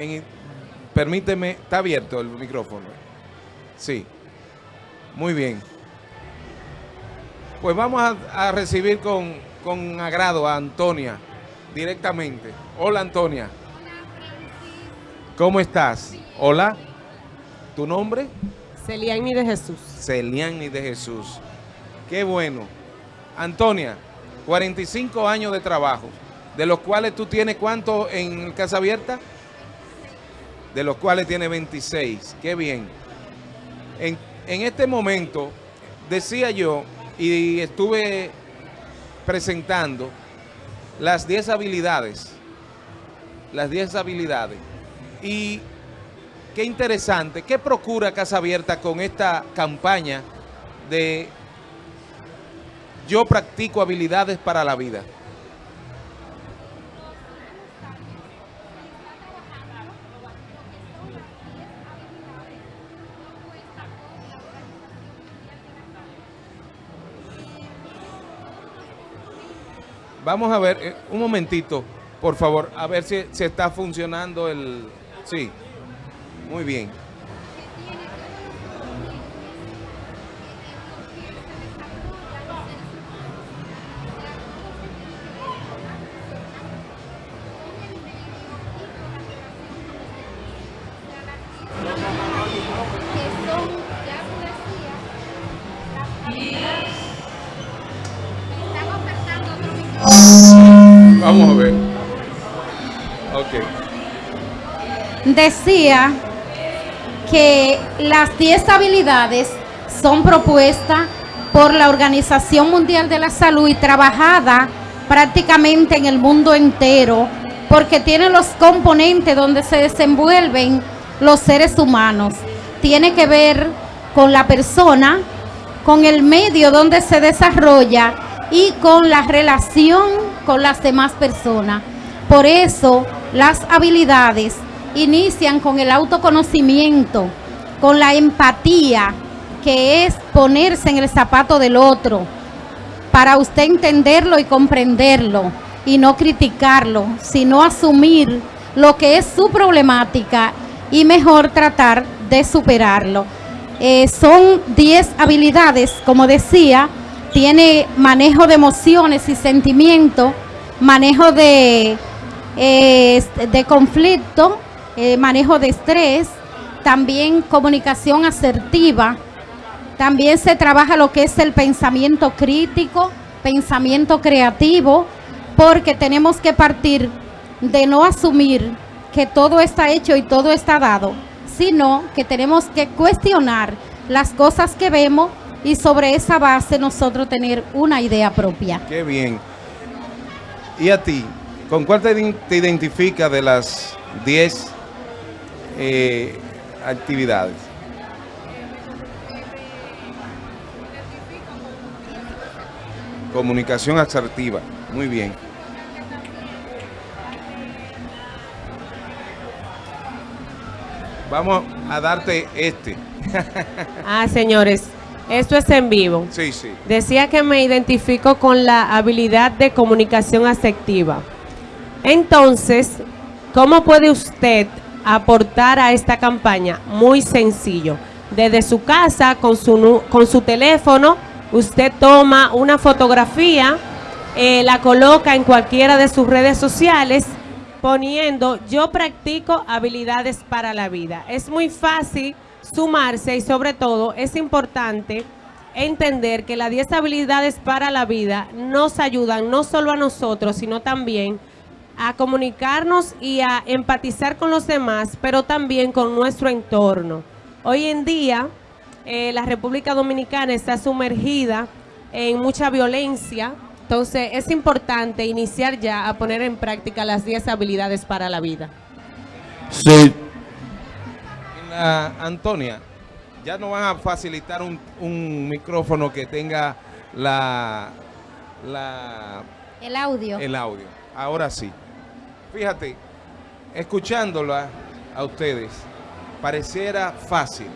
en- permíteme, está abierto el micrófono. Sí, muy bien. Pues vamos a, a recibir con, con agrado a Antonia directamente. Hola Antonia. ¿Cómo estás? Hola. ¿Tu nombre? Celiani de Jesús. Celiani de Jesús. Qué bueno. Antonia, 45 años de trabajo, de los cuales tú tienes cuánto en Casa Abierta? De los cuales tiene 26. Qué bien. En, en este momento, decía yo, y estuve presentando las 10 habilidades. Las 10 habilidades. Y qué interesante. ¿Qué procura Casa Abierta con esta campaña de yo practico habilidades para la vida? Vamos a ver, eh, un momentito, por favor, a ver si, si está funcionando el... Sí, muy bien. Decía que las 10 habilidades son propuestas por la Organización Mundial de la Salud y trabajada prácticamente en el mundo entero porque tiene los componentes donde se desenvuelven los seres humanos. Tiene que ver con la persona, con el medio donde se desarrolla y con la relación con las demás personas. Por eso las habilidades inician con el autoconocimiento, con la empatía, que es ponerse en el zapato del otro, para usted entenderlo y comprenderlo y no criticarlo, sino asumir lo que es su problemática y mejor tratar de superarlo. Eh, son 10 habilidades, como decía, tiene manejo de emociones y sentimientos, manejo de, eh, de conflicto, eh, manejo de estrés, también comunicación asertiva, también se trabaja lo que es el pensamiento crítico, pensamiento creativo, porque tenemos que partir de no asumir que todo está hecho y todo está dado, sino que tenemos que cuestionar las cosas que vemos y sobre esa base nosotros tener una idea propia. Qué bien. ¿Y a ti? ¿Con cuál te, ident- te identifica de las 10 eh, actividades? Comunicación asertiva. Muy bien. Vamos a darte este. Ah, señores, esto es en vivo. Sí, sí. Decía que me identifico con la habilidad de comunicación afectiva. Entonces, ¿cómo puede usted aportar a esta campaña? Muy sencillo. Desde su casa, con su, con su teléfono, usted toma una fotografía, eh, la coloca en cualquiera de sus redes sociales, poniendo yo practico habilidades para la vida. Es muy fácil sumarse y sobre todo es importante entender que las 10 habilidades para la vida nos ayudan no solo a nosotros, sino también a comunicarnos y a empatizar con los demás, pero también con nuestro entorno. Hoy en día, eh, la República Dominicana está sumergida en mucha violencia, entonces es importante iniciar ya a poner en práctica las 10 habilidades para la vida. Sí. Antonia, ya nos van a facilitar un, un micrófono que tenga la, la, El audio. el audio. Ahora sí. Fíjate, escuchándola a ustedes, pareciera fácil.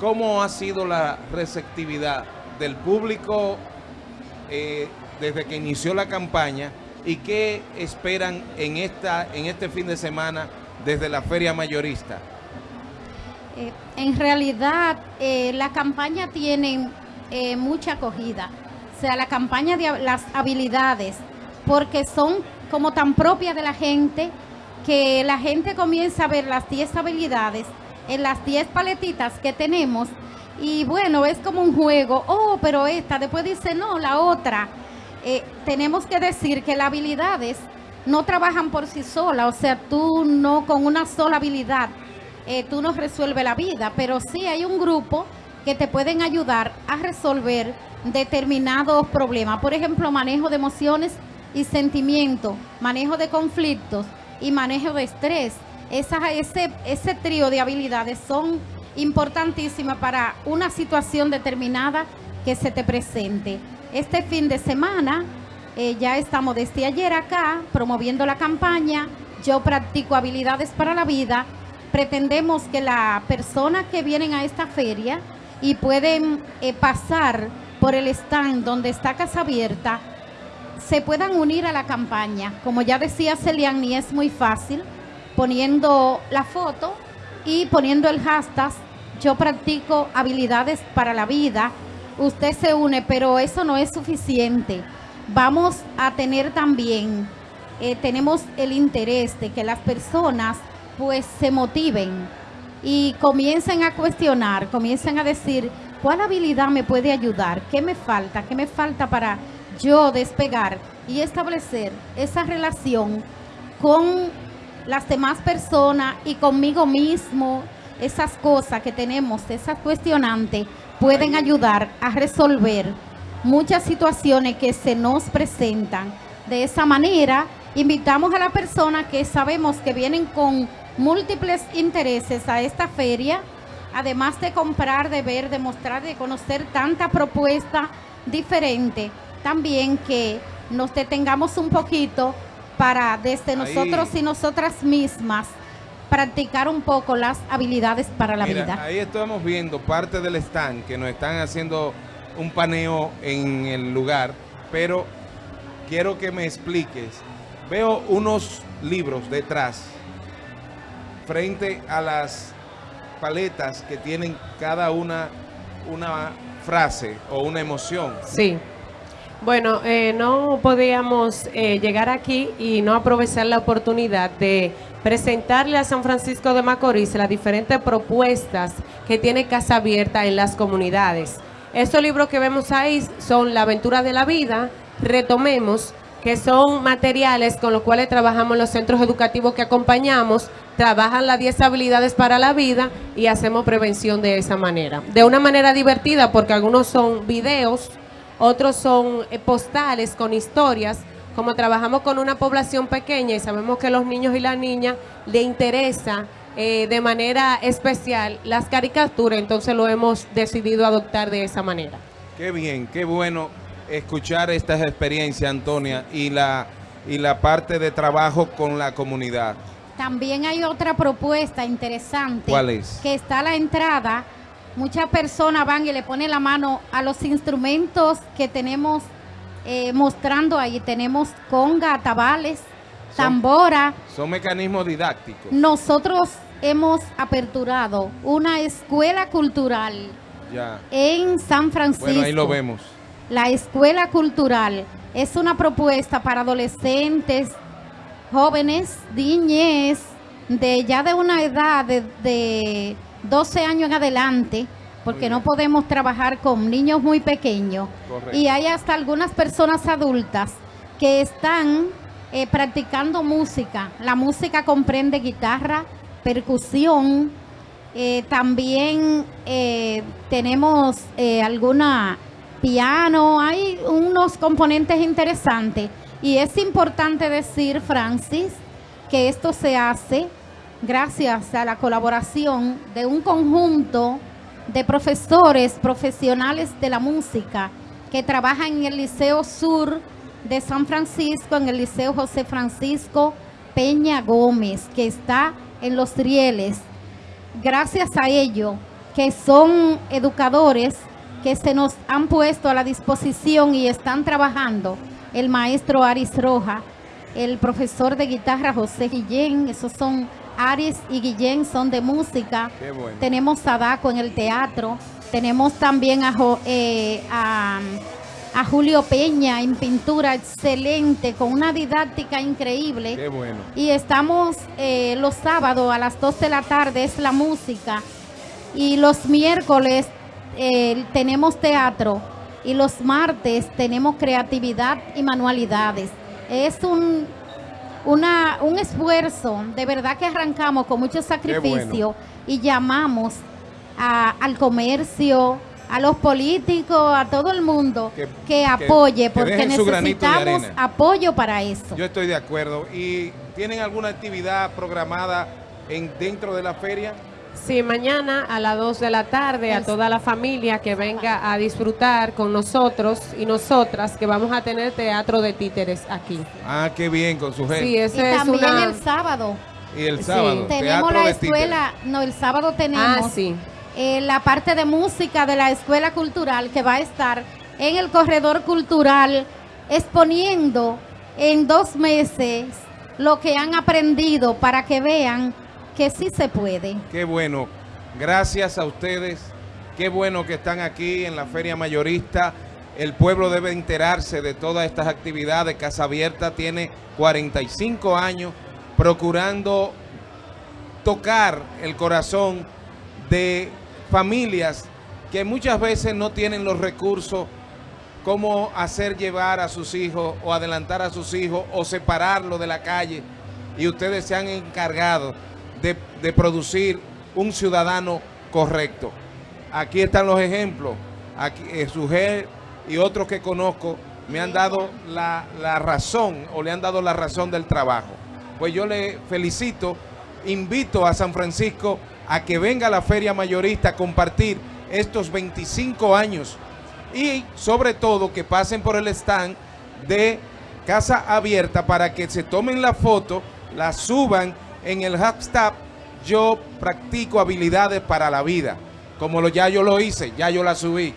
¿Cómo ha sido la receptividad del público eh, desde que inició la campaña y qué esperan en, esta, en este fin de semana desde la Feria Mayorista. Eh, en realidad, eh, la campaña tiene mucha acogida. O sea, la campaña de las habilidades, porque son como tan propias de la gente, que la gente comienza a ver las 10 habilidades en las 10 paletitas que tenemos. Y bueno, es como un juego. Oh, pero esta, después dice, no, la otra. tenemos que decir que las habilidades no trabajan por sí solas. O sea, tú no con una sola habilidad eh, tú no resuelves la vida, pero sí hay un grupo que te pueden ayudar a resolver determinados problemas. Por ejemplo, manejo de emociones y sentimientos, manejo de conflictos y manejo de estrés. ese, ese trío de habilidades son importantísimas para una situación determinada que se te presente. Este fin de semana eh, ya estamos desde ayer acá promoviendo la campaña Yo practico habilidades para la vida pretendemos que la persona que vienen a esta feria y pueden eh, pasar por el stand donde está Casa Abierta, se puedan unir a la campaña. Como ya decía Celiani, es muy fácil poniendo la foto y poniendo el hashtag yo practico habilidades para la vida. Usted se une, pero eso no es suficiente. Vamos a tener también, eh, tenemos el interés de que las personas pues se motiven y comiencen a cuestionar, comiencen a decir, ¿cuál habilidad me puede ayudar? ¿Qué me falta? ¿Qué me falta para yo despegar y establecer esa relación con las demás personas y conmigo mismo? Esas cosas que tenemos, esas cuestionantes, pueden ayudar a resolver muchas situaciones que se nos presentan. De esa manera, invitamos a la persona que sabemos que vienen con múltiples intereses a esta feria, además de comprar, de ver, de mostrar, de conocer tanta propuesta diferente, también que nos detengamos un poquito para desde nosotros y nosotras mismas practicar un poco las habilidades para la vida. Ahí estamos viendo parte del stand que nos están haciendo un paneo en el lugar, pero quiero que me expliques. Veo unos libros detrás frente a las paletas que tienen cada una una frase o una emoción. Sí. Bueno, eh, no podíamos eh, llegar aquí y no aprovechar la oportunidad de presentarle a San Francisco de Macorís las diferentes propuestas que tiene Casa Abierta en las comunidades. Estos libros que vemos ahí son La aventura de la vida, Retomemos, que son materiales con los cuales trabajamos los centros educativos que acompañamos, trabajan las 10 habilidades para la vida y hacemos prevención de esa manera. De una manera divertida porque algunos son videos, otros son eh, postales con historias, como trabajamos con una población pequeña y sabemos que a los niños y las niñas le interesa eh, de manera especial las caricaturas, entonces lo hemos decidido adoptar de esa manera. Qué bien, qué bueno escuchar estas experiencias, Antonia, y la, y la parte de trabajo con la comunidad. También hay otra propuesta interesante. ¿Cuál es? Que está a la entrada. Muchas personas van y le ponen la mano a los instrumentos que tenemos eh, mostrando ahí. Tenemos conga, tabales, tambora. Son mecanismos didácticos. Nosotros hemos aperturado una escuela cultural en San Francisco. Bueno, ahí lo vemos. La escuela cultural es una propuesta para adolescentes, jóvenes, niñez, de ya de una edad de, 12 años en adelante, porque no podemos trabajar con niños muy pequeños. Y hay hasta algunas personas adultas que están eh, practicando música. La música comprende guitarra, percusión, eh, también eh, tenemos alguna piano, hay unos componentes interesantes. Y es importante decir, Francis, que esto se hace gracias a la colaboración de un conjunto de profesores profesionales de la música que trabajan en el Liceo Sur de San Francisco, en el Liceo José Francisco Peña Gómez, que está en Los Rieles. Gracias a ello, que son educadores que se nos han puesto a la disposición y están trabajando el maestro Aris Roja, el profesor de guitarra José Guillén, esos son Aries y Guillén, son de música. Qué bueno. Tenemos Sadaco en el teatro, tenemos también a, Jo- eh, a, a Julio Peña en pintura, excelente, con una didáctica increíble. Qué bueno. Y estamos eh, los sábados a las 2 de la tarde, es la música. Y los miércoles eh, tenemos teatro. Y los martes tenemos creatividad y manualidades. Es un, una, un esfuerzo, de verdad que arrancamos con mucho sacrificio y llamamos a- al comercio, a los políticos, a todo el mundo Que- apoye, que porque necesitamos apoyo para eso. Yo estoy de acuerdo. ¿Y tienen alguna actividad programada en dentro de la feria? Sí, mañana a las 2 de la tarde a toda la familia que venga a disfrutar con nosotros y nosotras que vamos a tener teatro de títeres aquí. Ah, qué bien, con su gente. Sí, Y ese es también una... el sábado y el sí. sábado, tenemos la títeres. escuela, no, el sábado tenemos Ah, sí. eh, la parte de música de la escuela cultural que va a estar en el corredor cultural exponiendo en dos meses lo que han aprendido para que vean que sí se puede. Qué bueno. Gracias a ustedes. Qué bueno que están aquí en la Feria Mayorista. El pueblo debe enterarse de todas estas actividades. Casa Abierta tiene 45 años procurando tocar el corazón de familias que muchas veces no tienen los recursos cómo hacer llevar a sus hijos o adelantar a sus hijos o separarlo de la calle y ustedes se han encargado de, producir un ciudadano correcto. Aquí están los ejemplos. Aquí, eh, y otros que conozco me han dado la, la razón o le han dado la razón del trabajo. Pues yo le felicito, invito a San Francisco a que venga a la Feria Mayorista a compartir estos 25 años y sobre todo que pasen por el stand de Casa Abierta para que se tomen la foto, la suban en el hashtag yo practico habilidades para la vida. Como lo, ya yo lo hice, ya yo la subí.